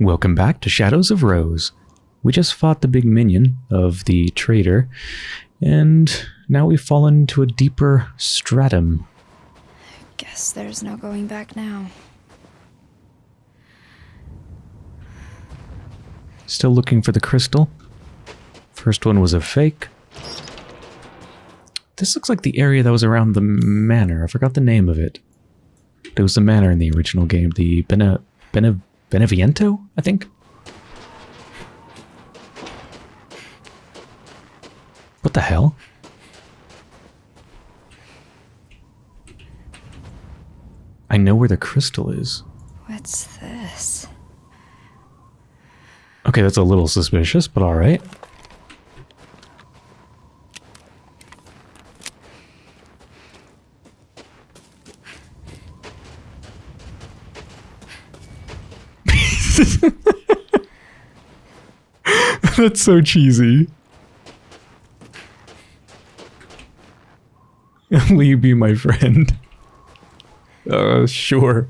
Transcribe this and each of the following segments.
Welcome back to Shadows of Rose. We just fought the big minion of the traitor, and now we've fallen into a deeper stratum. I guess there's no going back now. Still looking for the crystal. First one was a fake. This looks like the area that was around the manor. I forgot the name of it. There was a manor in the original game. The Bene... Bene... Beneviento, I think? What the hell? I know where the crystal is. What's this? Okay, that's a little suspicious, but alright. That's so cheesy. Will you be my friend? Uh, sure.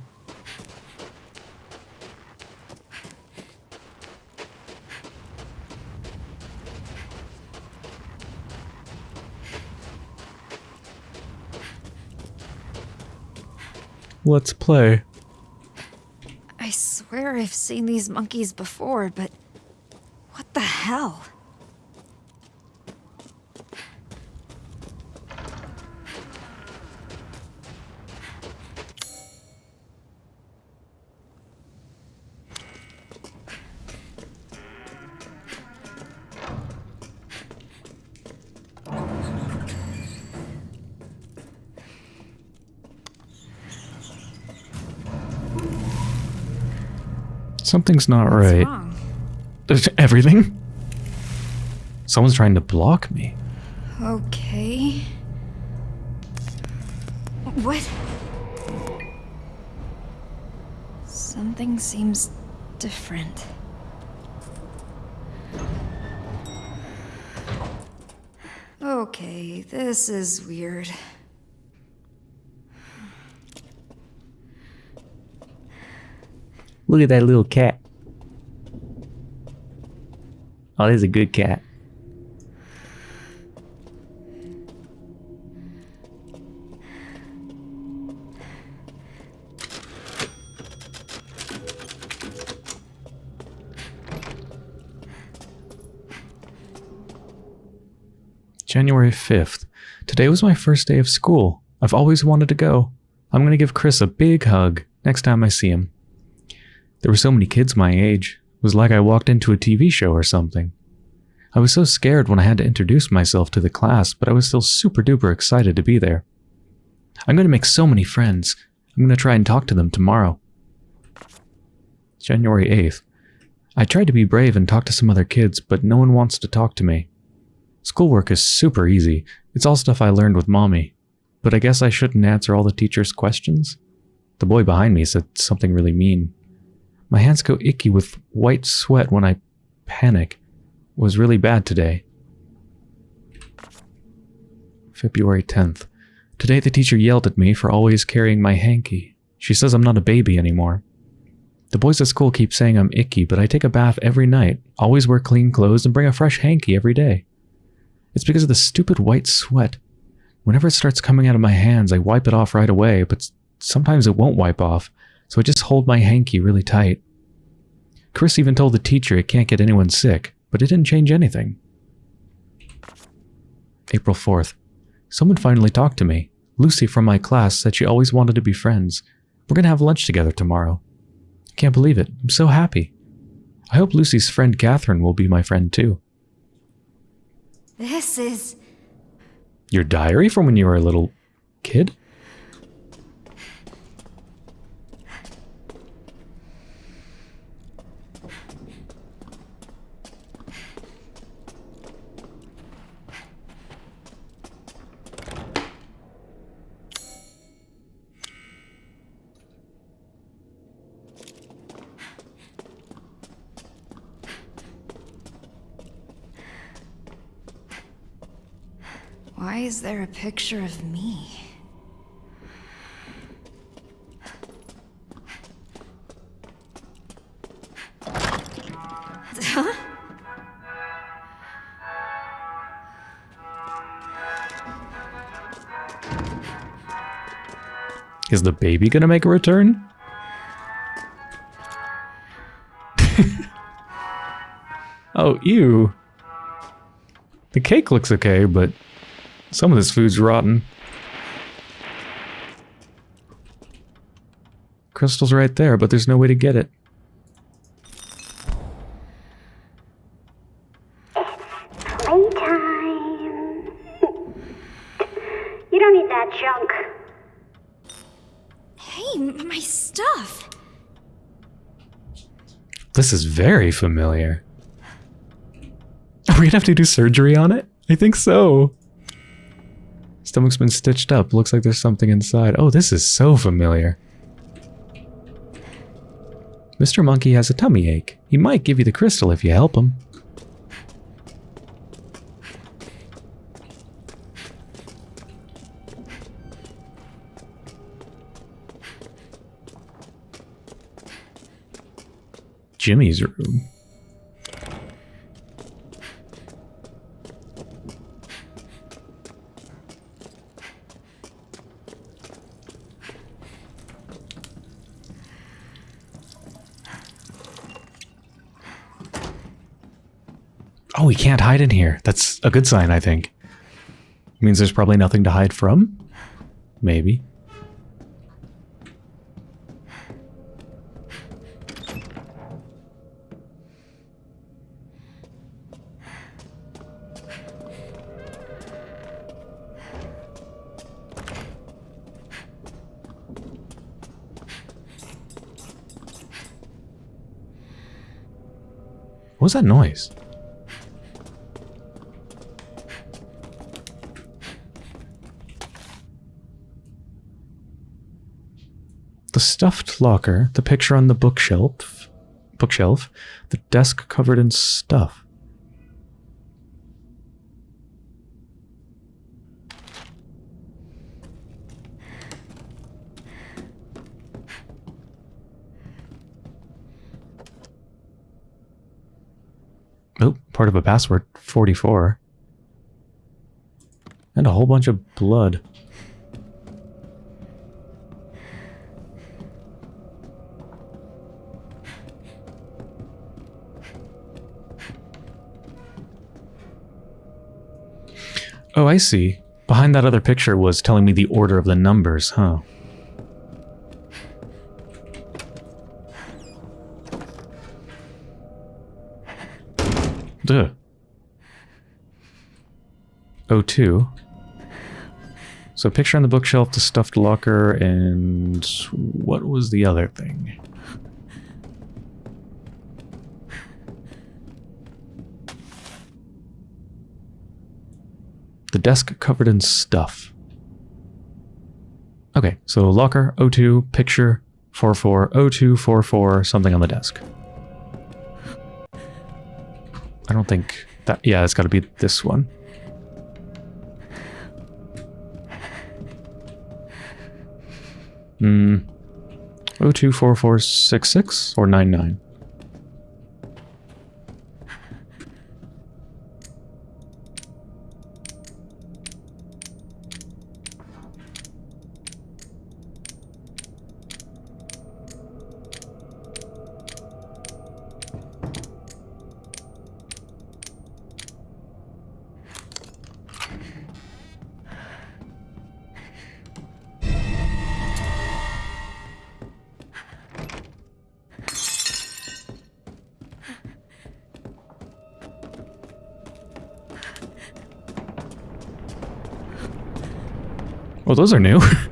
Let's play. I swear I've seen these monkeys before, but hell? Something's not What's right. wrong? Everything? Someone's trying to block me. Okay. What? Something seems different. Okay, this is weird. Look at that little cat. Oh, there's a good cat. January 5th. Today was my first day of school. I've always wanted to go. I'm going to give Chris a big hug next time I see him. There were so many kids my age. It was like I walked into a TV show or something. I was so scared when I had to introduce myself to the class, but I was still super duper excited to be there. I'm going to make so many friends. I'm going to try and talk to them tomorrow. January 8th. I tried to be brave and talk to some other kids, but no one wants to talk to me. Schoolwork is super easy. It's all stuff I learned with mommy. But I guess I shouldn't answer all the teacher's questions. The boy behind me said something really mean. My hands go icky with white sweat when I panic. It was really bad today. February 10th. Today the teacher yelled at me for always carrying my hanky. She says I'm not a baby anymore. The boys at school keep saying I'm icky, but I take a bath every night, always wear clean clothes, and bring a fresh hanky every day. It's because of the stupid white sweat. Whenever it starts coming out of my hands, I wipe it off right away, but sometimes it won't wipe off, so I just hold my hanky really tight. Chris even told the teacher it can't get anyone sick, but it didn't change anything. April 4th. Someone finally talked to me. Lucy from my class said she always wanted to be friends. We're gonna have lunch together tomorrow. Can't believe it. I'm so happy. I hope Lucy's friend Catherine will be my friend too. This is. Your diary from when you were a little kid? Why is there a picture of me? Is the baby gonna make a return? oh, ew. The cake looks okay, but some of this food's rotten. Crystal's right there, but there's no way to get it. Playtime. you don't need that junk. Hey, my stuff. This is very familiar. Are we gonna have to do surgery on it? I think so. Stomach's been stitched up. Looks like there's something inside. Oh, this is so familiar. Mr. Monkey has a tummy ache. He might give you the crystal if you help him. Jimmy's room. Oh, we can't hide in here. That's a good sign, I think. Means there's probably nothing to hide from? Maybe. What was that noise? Stuffed locker, the picture on the bookshelf, bookshelf, the desk covered in stuff. Oh, part of a password, 44. And a whole bunch of blood. Oh, I see. Behind that other picture was telling me the order of the numbers, huh? Duh. O2. So picture on the bookshelf, the stuffed locker, and what was the other thing? The desk covered in stuff. Okay, so locker, O2, picture, 44, O2, 44, something on the desk. I don't think that, yeah, it's got to be this one. Hmm. 024466 or 99? Those are new.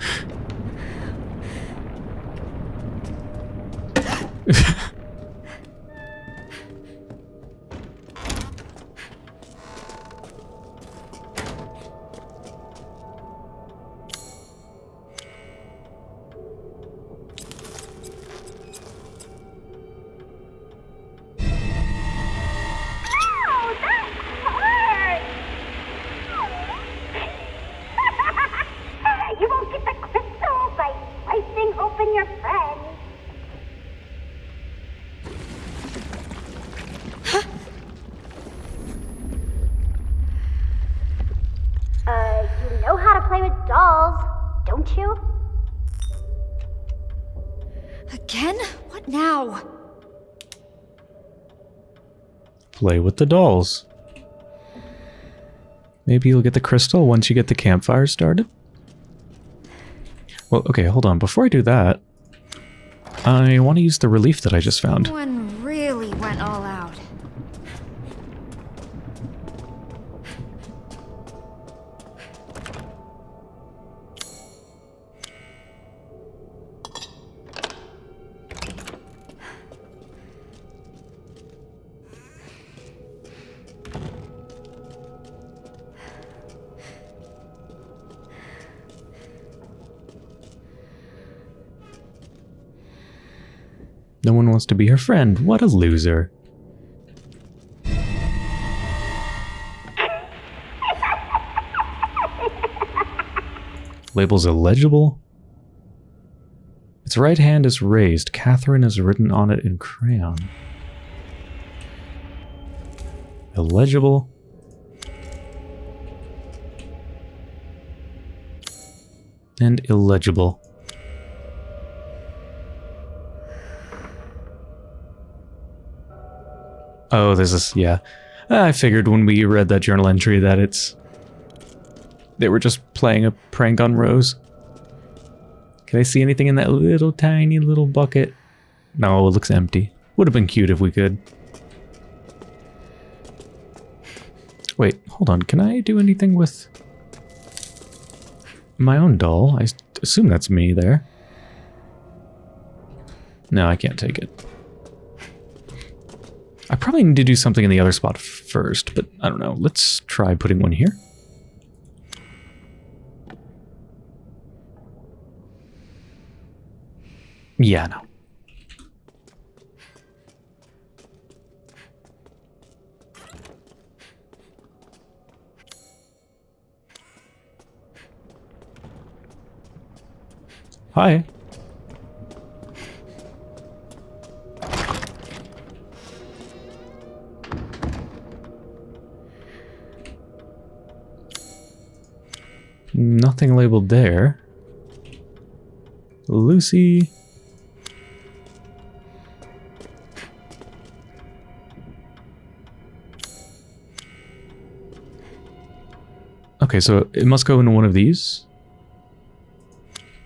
Play with the dolls. Maybe you'll get the crystal once you get the campfire started? Well, okay, hold on. Before I do that, I want to use the relief that I just found. One To be her friend. What a loser. Label's illegible. Its right hand is raised. Catherine is written on it in crayon. Illegible. And illegible. Oh, this is, yeah. Ah, I figured when we read that journal entry that it's... They were just playing a prank on Rose. Can I see anything in that little tiny little bucket? No, it looks empty. Would have been cute if we could. Wait, hold on. Can I do anything with my own doll? I assume that's me there. No, I can't take it. I probably need to do something in the other spot first, but I don't know. Let's try putting one here. Yeah, no. Hi. Nothing labeled there. Lucy. Okay, so it must go into one of these.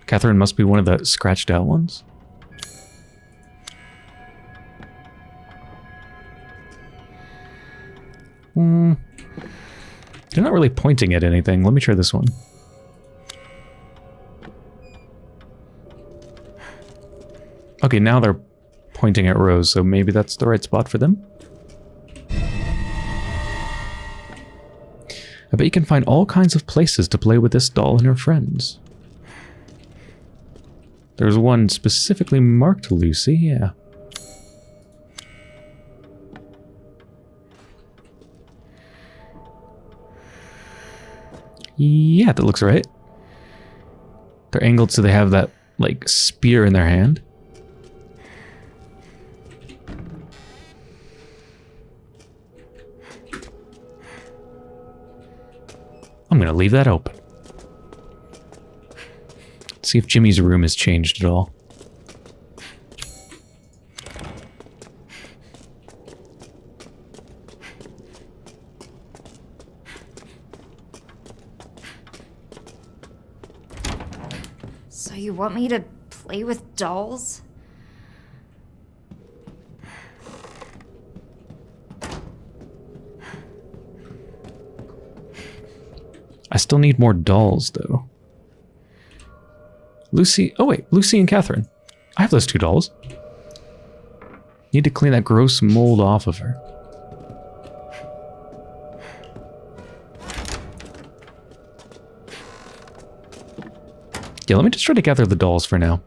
Catherine must be one of the scratched out ones. Hmm. They're not really pointing at anything. Let me try this one. Okay, now they're pointing at Rose, so maybe that's the right spot for them. I bet you can find all kinds of places to play with this doll and her friends. There's one specifically marked Lucy, yeah. Yeah, that looks right. They're angled so they have that, like, spear in their hand. I'm going to leave that open. See if Jimmy's room has changed at all. So you want me to play with dolls? I still need more dolls, though. Lucy... Oh, wait. Lucy and Catherine. I have those two dolls. Need to clean that gross mold off of her. Yeah, let me just try to gather the dolls for now.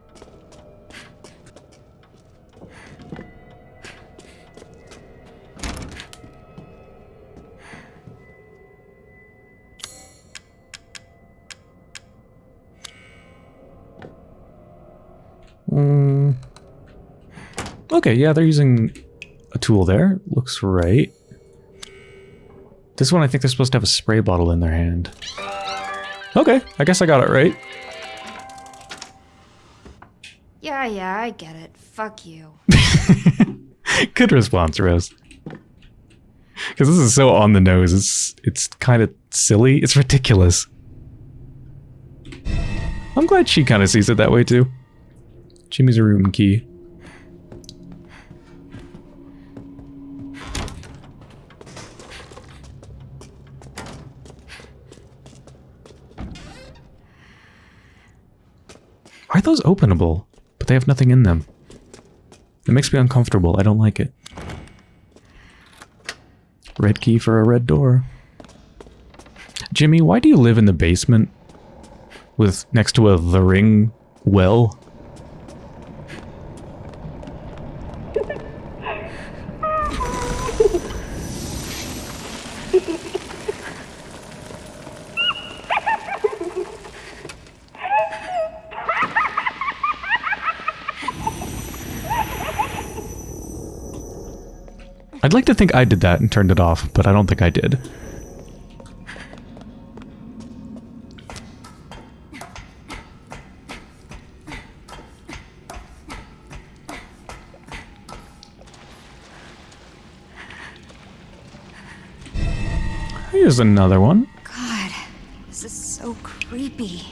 Okay, yeah, they're using a tool there. Looks right. This one, I think they're supposed to have a spray bottle in their hand. Okay, I guess I got it right. Yeah, yeah, I get it. Fuck you. Good response, Rose. Because this is so on the nose. It's it's kind of silly. It's ridiculous. I'm glad she kind of sees it that way too. Jimmy's a room key. Those openable? But they have nothing in them. It makes me uncomfortable. I don't like it. Red key for a red door. Jimmy, why do you live in the basement? With next to a The Ring well? I'd like to think I did that and turned it off, but I don't think I did. Here's another one. God, this is so creepy.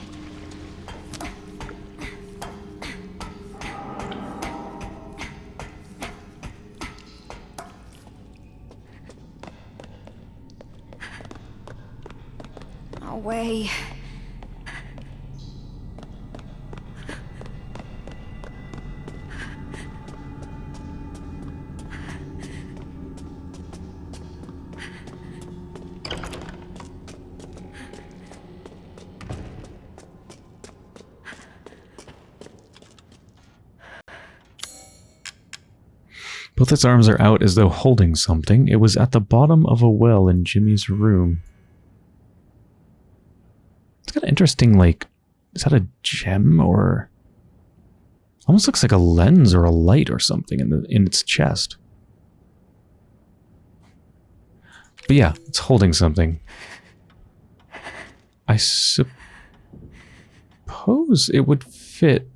Its arms are out as though holding something. It was at the bottom of a well in Jimmy's room. It's got an interesting, like, is that a gem or... Almost looks like a lens or a light or something in the in its chest. But yeah, it's holding something. I suppose it would fit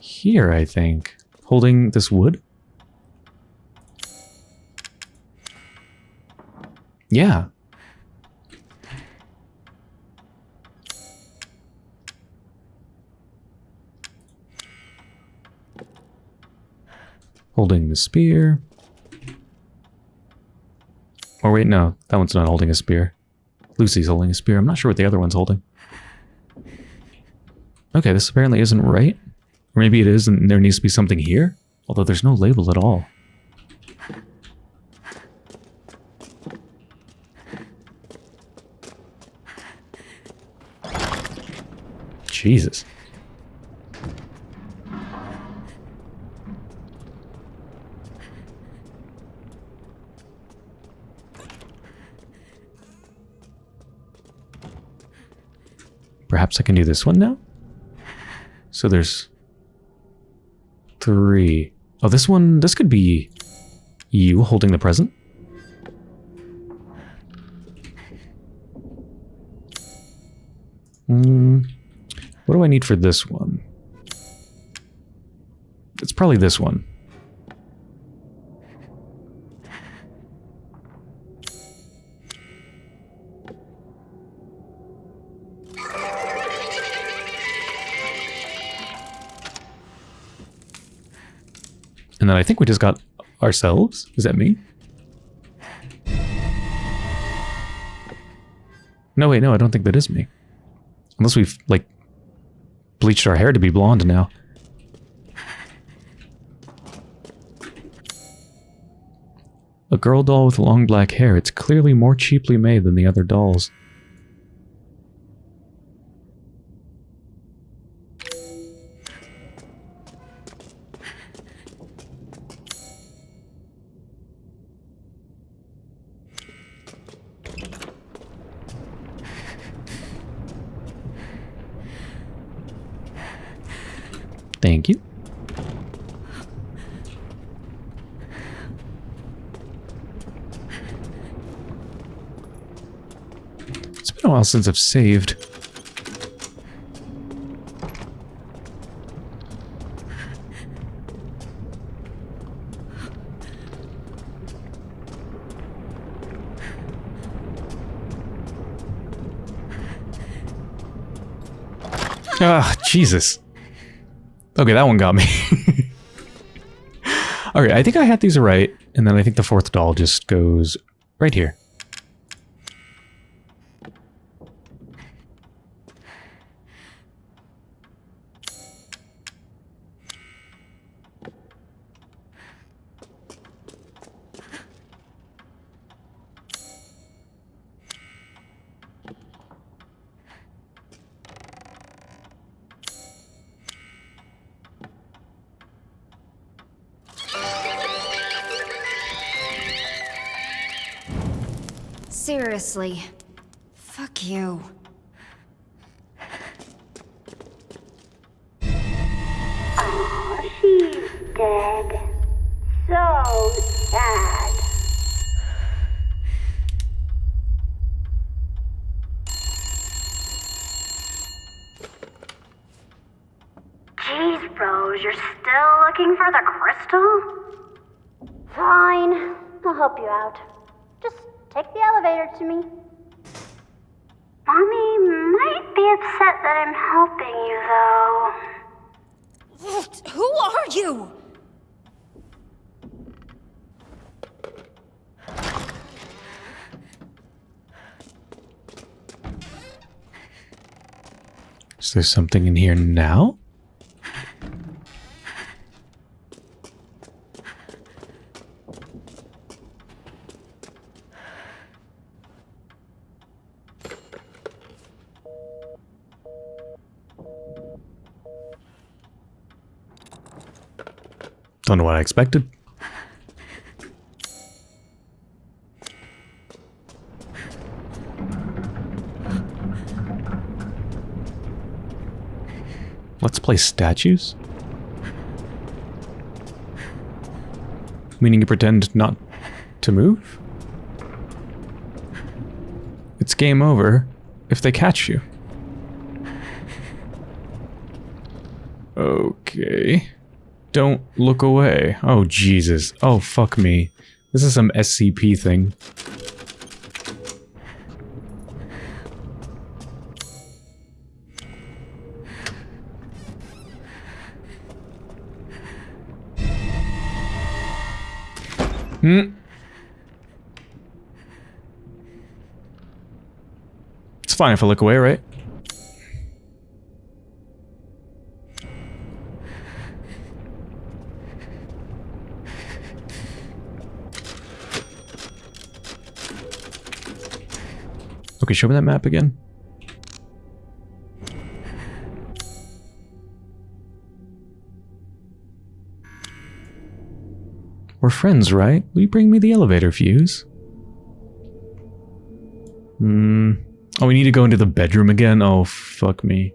here, I think. Holding this wood? Yeah. Holding the spear. Or wait, no. That one's not holding a spear. Lucy's holding a spear. I'm not sure what the other one's holding. Okay, this apparently isn't right. Or maybe it is and there needs to be something here. Although there's no label at all. Jesus. Perhaps I can do this one now? So there's three. Oh, this one, this could be you holding the present. Hmm. What do I need for this one? It's probably this one. And then I think we just got ourselves. Is that me? No, wait, no, I don't think that is me. Unless we've, like, bleached our hair to be blonde now. A girl doll with long black hair. It's clearly more cheaply made than the other dolls. Thank you. It's been a while since I've saved. Ah, Jesus. Okay, that one got me. okay, I think I had these right, and then I think the fourth doll just goes right here. Jeez, Rose, you're still looking for the crystal? Fine, I'll help you out. Just take the elevator to me. Mommy might be upset that I'm helping you, though. Who are you? Is there something in here now? I expected. Let's play statues? Meaning you pretend not to move? It's game over if they catch you. Okay. Don't look away. Oh, Jesus. Oh, fuck me. This is some SCP thing. Hmm. It's fine if I look away, right? Okay, show me that map again. We're friends, right? Will you bring me the elevator fuse? Hmm. Oh, we need to go into the bedroom again? Oh, fuck me.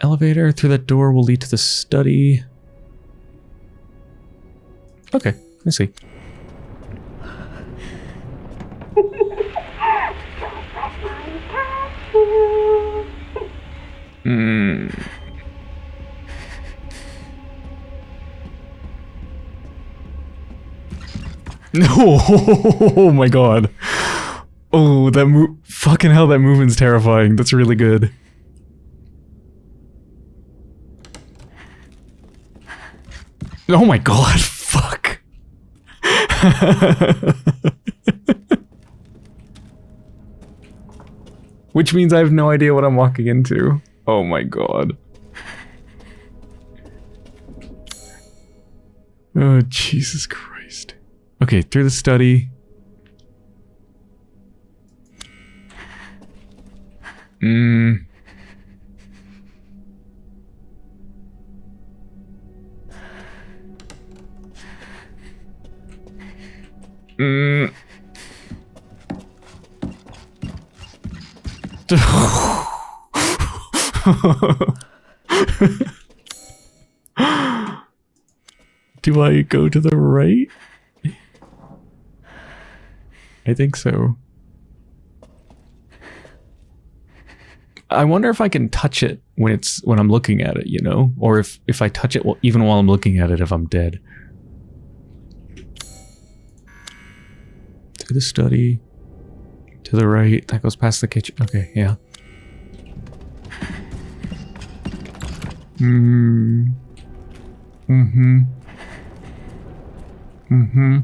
Elevator through that door will lead to the study. Okay, I see. No! Mm. Oh my god. Oh, that move. Fucking hell, that movement's terrifying. That's really good. Oh my god, fuck. Which means I have no idea what I'm walking into. Oh my god. Oh, Jesus Christ. Okay, through the study. Mm. Do I go to the right? I think so. I wonder if I can touch it when it's when I'm looking at it, you know, or if if I touch it even while I'm looking at it, if I'm dead. To the study, To the right. That goes past the kitchen. Okay, yeah. Hmm. Mm-hmm. Mm-hmm.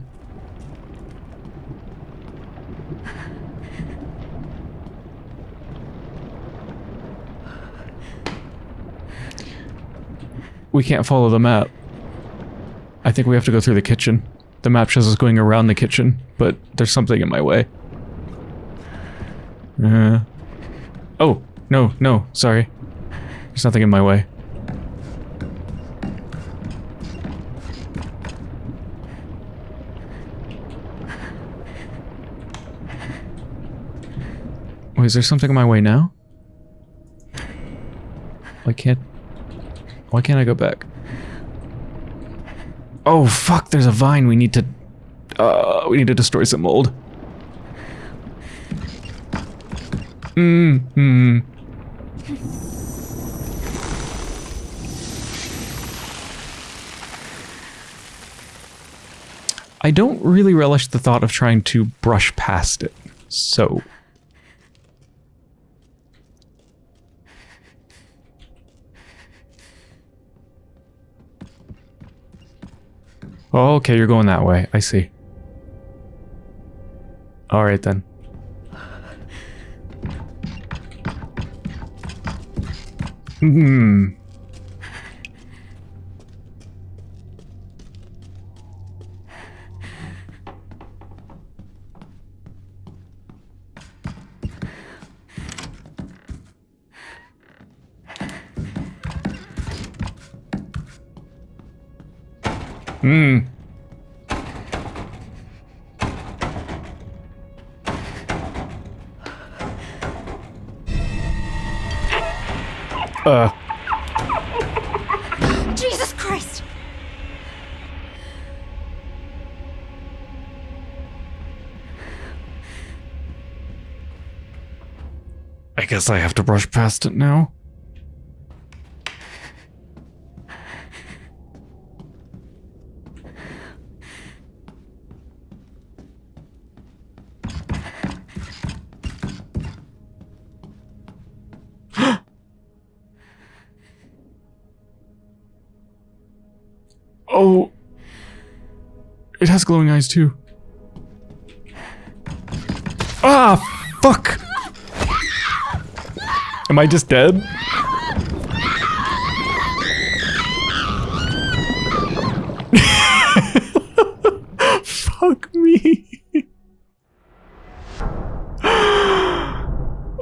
We can't follow the map. I think we have to go through the kitchen. The map shows us going around the kitchen, but there's something in my way. Uh. Oh, no, no, sorry. There's nothing in my way. Wait, is there something in my way now? Why can't... Why can't I go back? Oh, fuck, there's a vine. We need to... Uh, we need to destroy some mold. Mm, mm. I don't really relish the thought of trying to brush past it, so... Oh, okay, you're going that way. I see. Alright then. Hmm. Hmm. Uh. Jesus Christ! I guess I have to brush past it now. Oh. It has glowing eyes too. Ah, fuck! Am I just dead? Fuck me.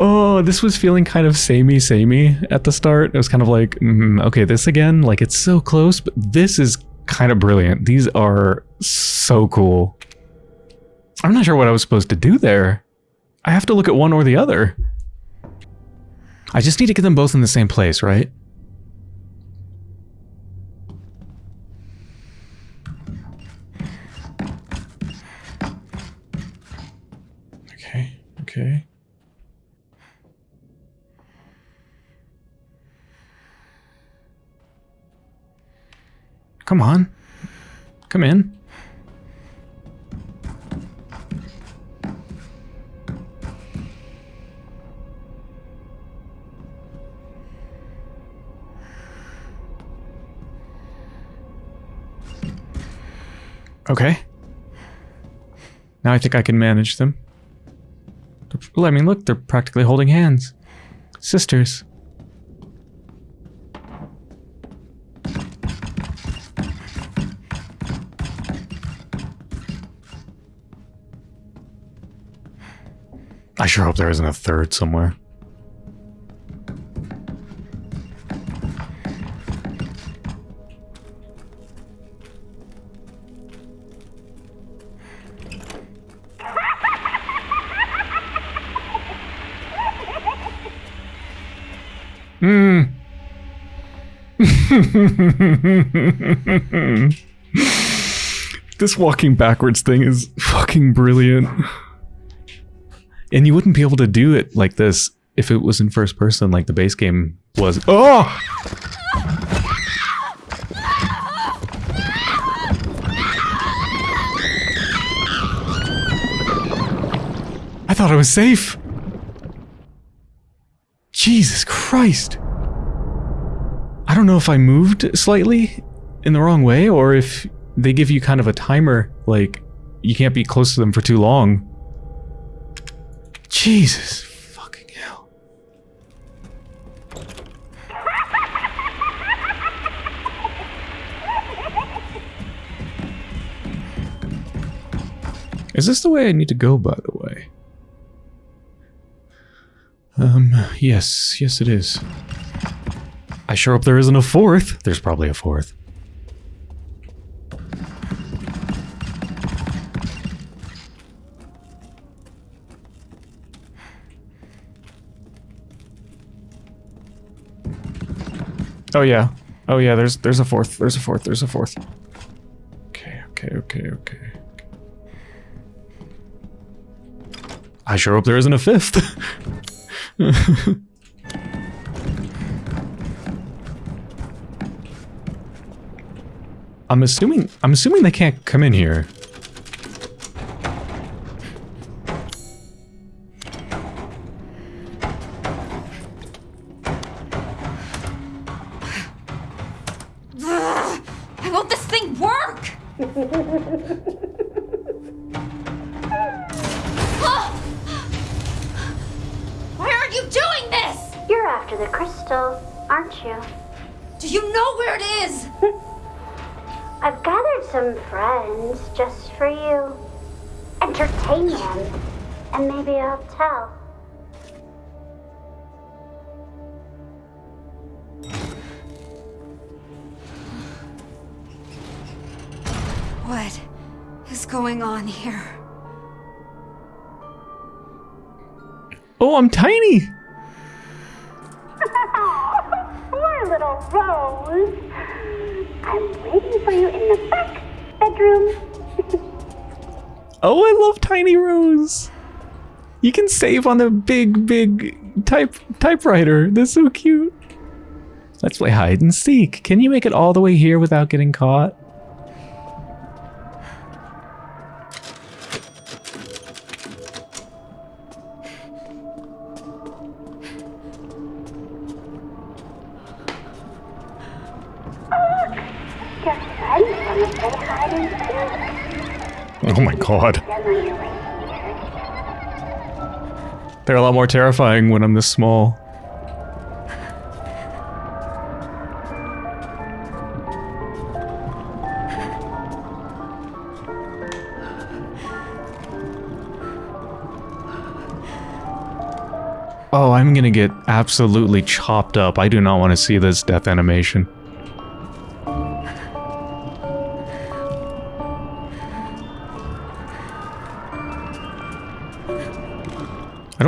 oh, this was feeling kind of samey samey at the start. It was kind of like, mm, okay, this again, like it's so close, but this is kind of brilliant. These are so cool. I'm not sure what I was supposed to do there. I have to look at one or the other. I just need to get them both in the same place, right? Okay, okay. Come on. Come in. Okay. Now I think I can manage them. I mean, look, they're practically holding hands. Sisters. Sure hope there isn't a third somewhere. Hmm. this walking backwards thing is fucking brilliant. And you wouldn't be able to do it like this if it was in first person like the base game was. Oh! I thought I was safe. Jesus Christ. I don't know if I moved slightly in the wrong way or if they give you kind of a timer, like you can't be close to them for too long. Jesus fucking hell. Is this the way I need to go, by the way? Um, yes, yes it is. I sure hope there isn't a fourth. There's probably a fourth. Oh yeah. Oh yeah, there's there's a fourth. There's a fourth. There's a fourth. Okay, okay, okay, okay. I sure hope there isn't a fifth. I'm assuming I'm assuming they can't come in here. Here? Oh, I'm tiny. Poor little Rose. I'm waiting for you in the back bedroom. Oh, I love Tiny Rose. You can save on the big, big type typewriter. That's so cute. Let's play hide and seek. Can you make it all the way here without getting caught? God. They're a lot more terrifying when I'm this small. Oh, I'm gonna get absolutely chopped up. I do not want to see this death animation.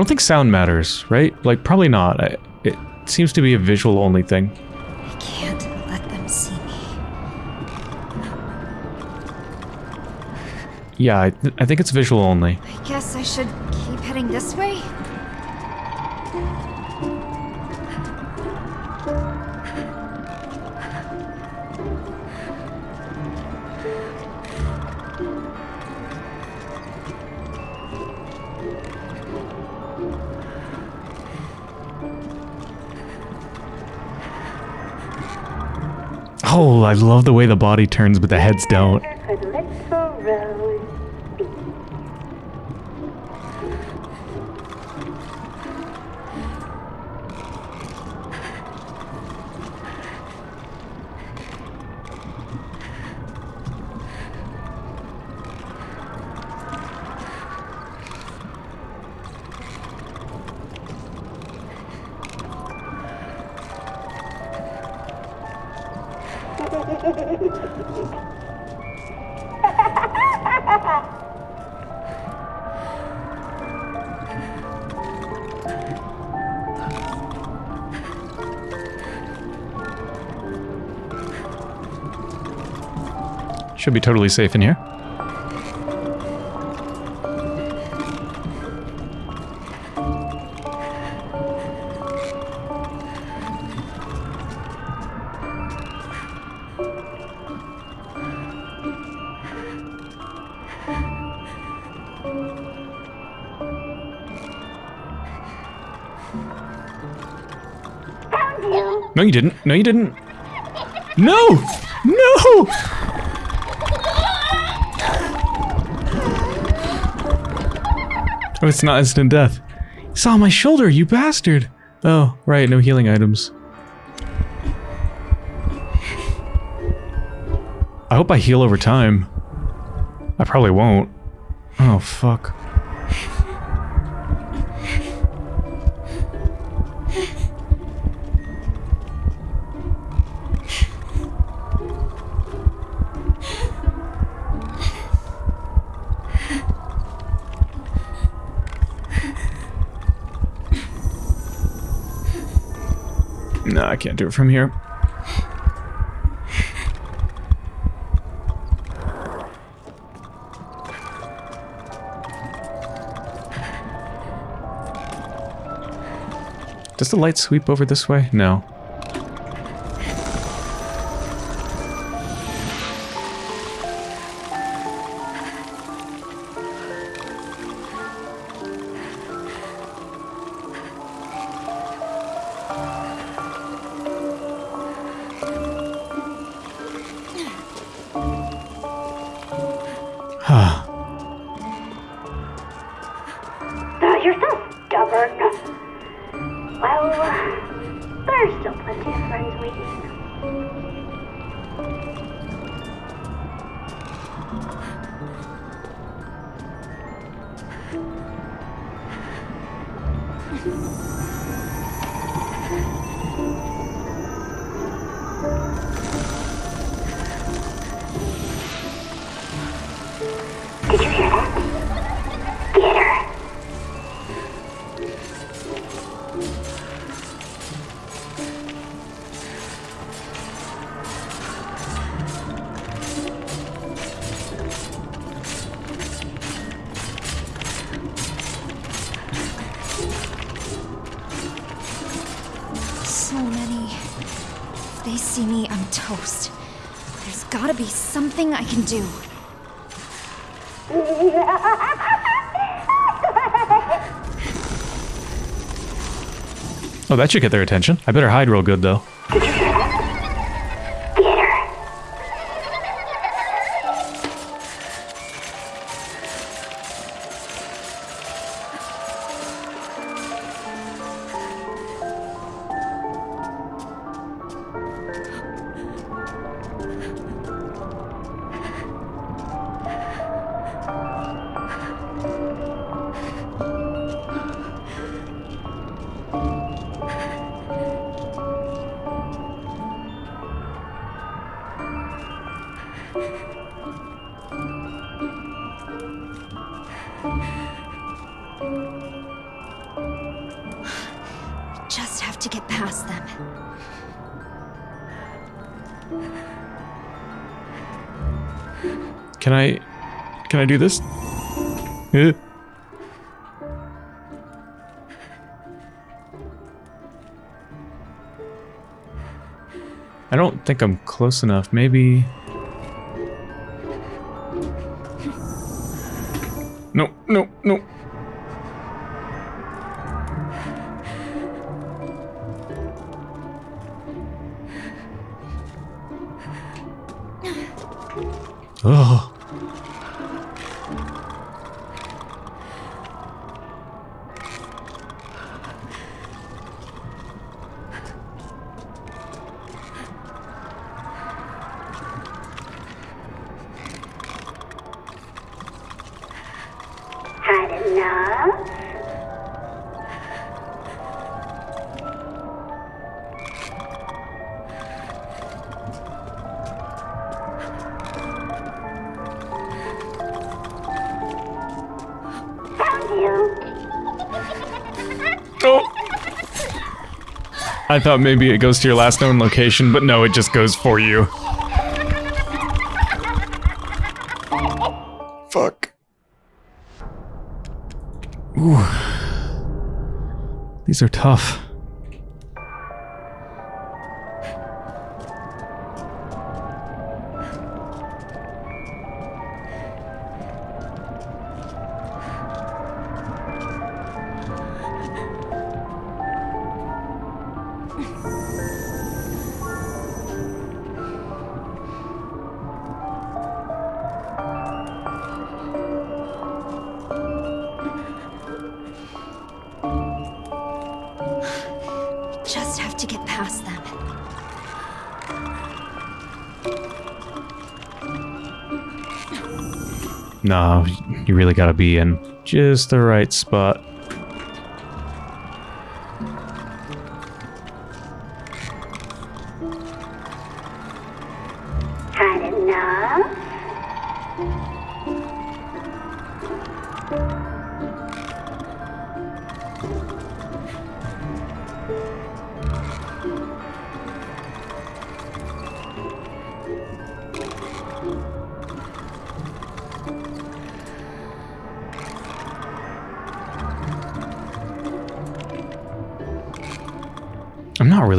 Don't think sound matters, right? Like, probably not. I, it seems to be a visual only thing. I can't let them see me. Yeah, I, th I think it's visual only. I guess I should keep heading this way? I love the way the body turns, but the heads don't. Should be totally safe in here. You didn't. No, you didn't. No! No! Oh, it's not instant death. It's on my shoulder, you bastard! Oh, right, no healing items. I hope I heal over time. I probably won't. Oh, fuck. No, I can't do it from here. Does the light sweep over this way? No. Toast. There's gotta be something I can do. Oh, that should get their attention. I better hide real good, though. Can I do this? I don't think I'm close enough. Maybe... I thought maybe it goes to your last known location, but no, it just goes for you. Fuck. Ooh. These are tough. You really gotta be in just the right spot. Had enough?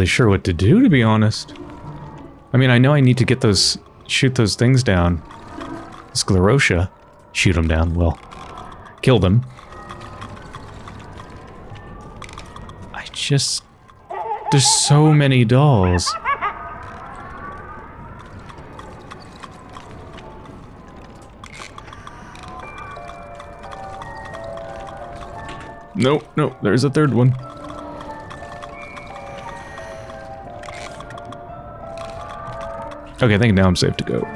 Really sure what to do, to be honest. I mean, I know I need to get those... shoot those things down. Sclerotia. Shoot them down, well. Kill them. I just... There's so many dolls. Nope, nope, there's a third one. Okay, I think now I'm safe to go.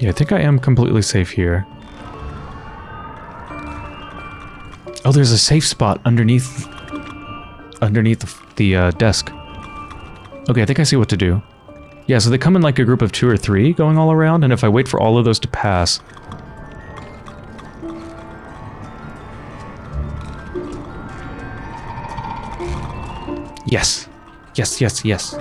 Yeah, I think I am completely safe here. Oh, there's a safe spot underneath underneath the, uh, desk. Okay, I think I see what to do. Yeah, so they come in like a group of two or three going all around, and if I wait for all of those to pass... Yes. Yes, yes, yes.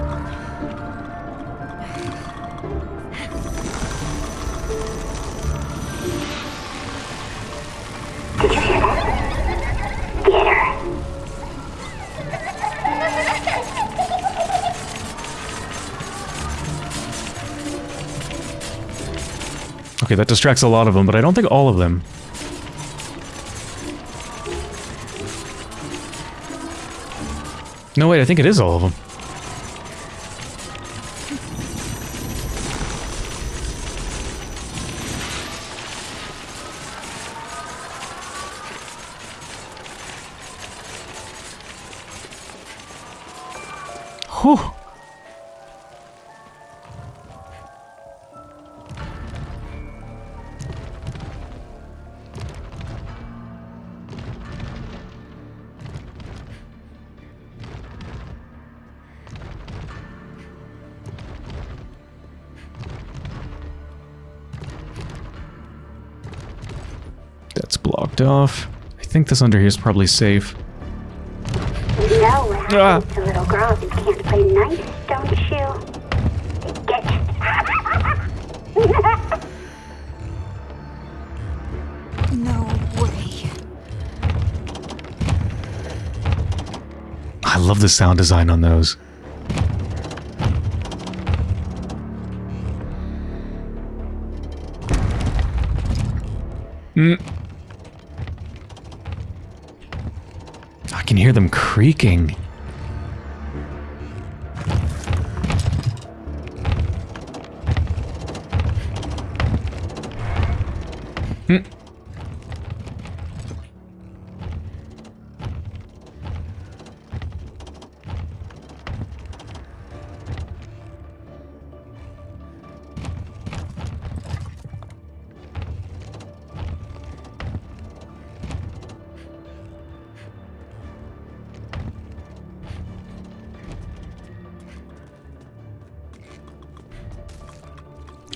Okay, that distracts a lot of them, but I don't think all of them. No, wait, I think it is all of them. This under here is probably safe. You know what Ah. to little girls who can't play nice, don't you? Get No way. I love the sound design on those. Mm. I can hear them creaking.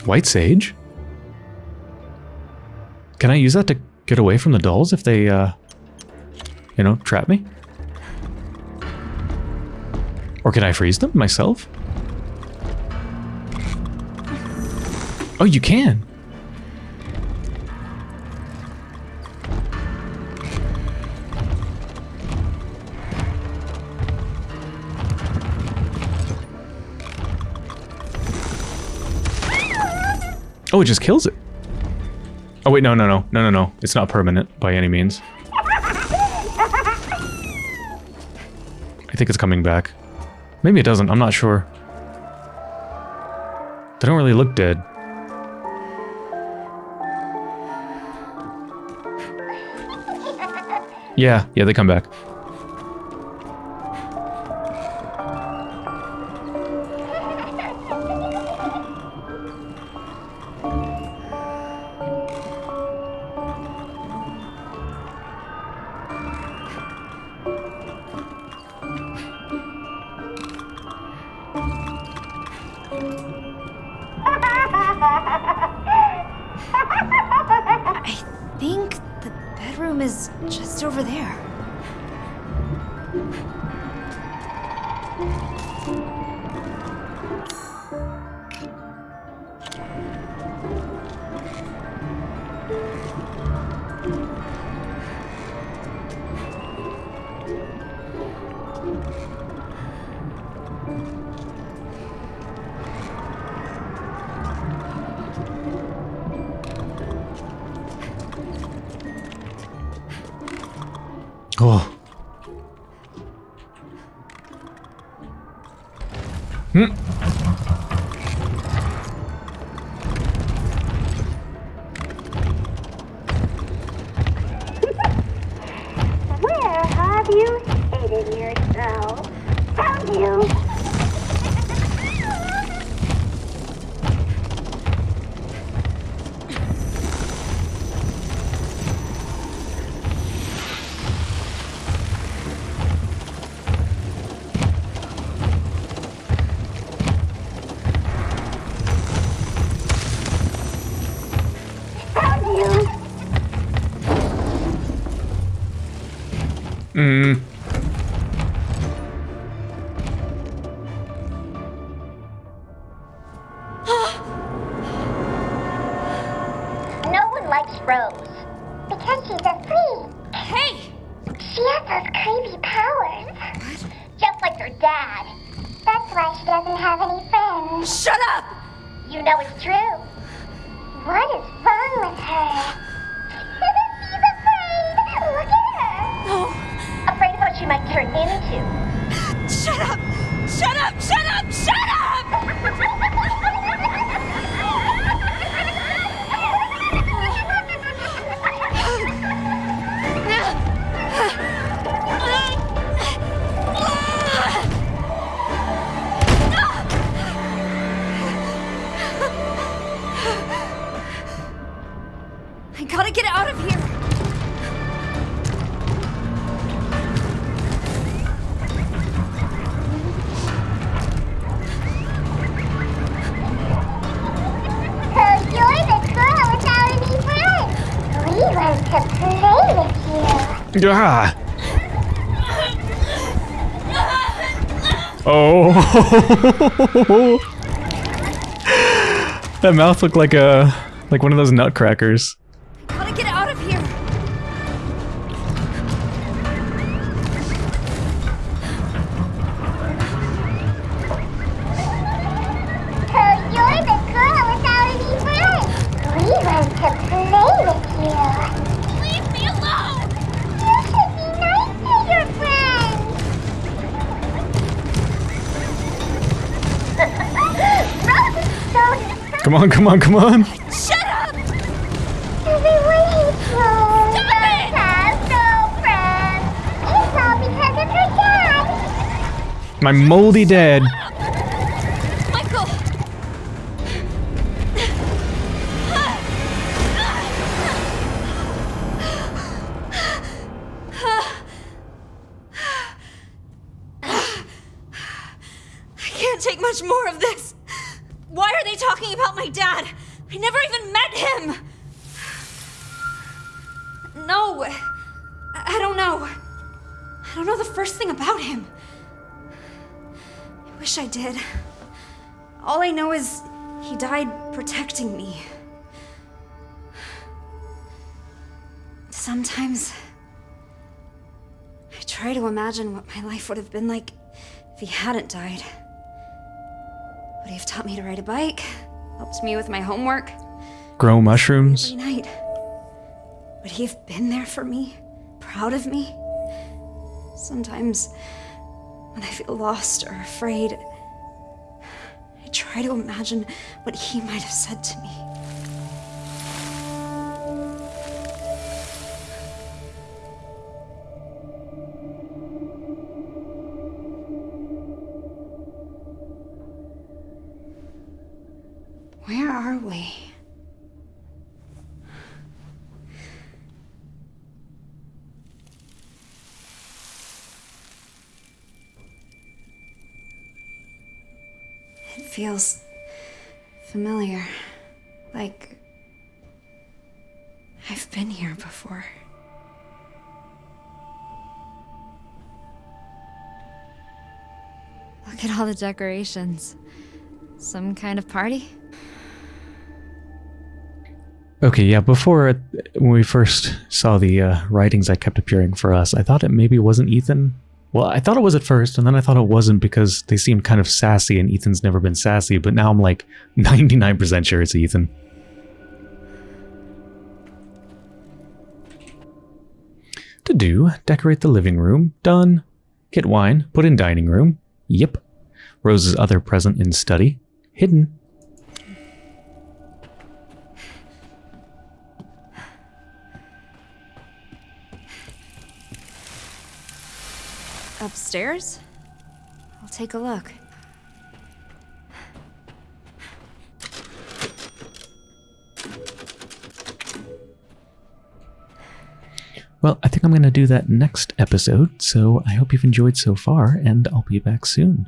White sage? Can I use that to get away from the dolls if they, uh, you know, trap me? Or can I freeze them myself? Oh, you can. Oh, it just kills it. Oh wait, no, no, no, no, no, no. It's not permanent by any means. I think it's coming back. Maybe it doesn't, I'm not sure. They don't really look dead. Yeah, yeah, they come back. Mm. Ah. Oh. that mouth looked like a like one of those nutcrackers. Come on, come on, come on. Shut up! Everyone hates Rose. Stop it! has. It's all because of her dad. My moldy dad. Life would have been like if he hadn't died. Would he have taught me to ride a bike? Helped me with my homework? Grow mushrooms. Every night. Would he have been there for me? Proud of me? Sometimes, When I feel lost or afraid, I try to imagine what he might have said to me. Where are we? It feels familiar. Like I've been here before. Look at all the decorations. Some kind of party? Okay, yeah, before, when we first saw the uh, writings that kept appearing for us, I thought it maybe wasn't Ethan. Well, I thought it was at first, and then I thought it wasn't because they seemed kind of sassy, and Ethan's never been sassy, but now I'm like 99% sure it's Ethan. To do, decorate the living room. Done. Get wine, put in dining room. Yep. Rose's other present in study. Hidden. Upstairs? I'll take a look. Well, I think I'm going to do that next episode, so I hope you've enjoyed so far, and I'll be back soon.